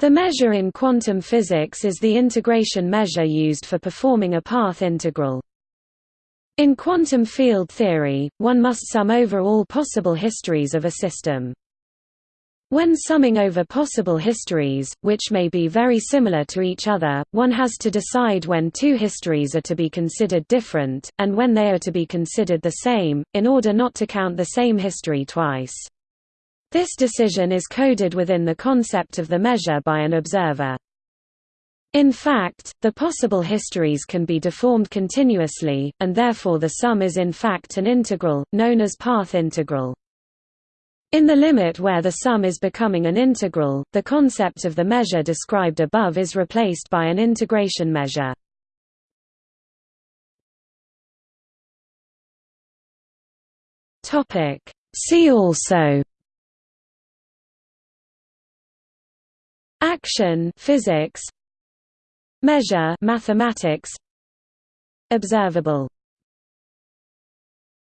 The measure in quantum physics is the integration measure used for performing a path integral. In quantum field theory, one must sum over all possible histories of a system. When summing over possible histories, which may be very similar to each other, one has to decide when two histories are to be considered different, and when they are to be considered the same, in order not to count the same history twice. This decision is coded within the concept of the measure by an observer. In fact, the possible histories can be deformed continuously, and therefore the sum is in fact an integral, known as path integral. In the limit where the sum is becoming an integral, the concept of the measure described above is replaced by an integration measure. See also Action physics Measure mathematics Observable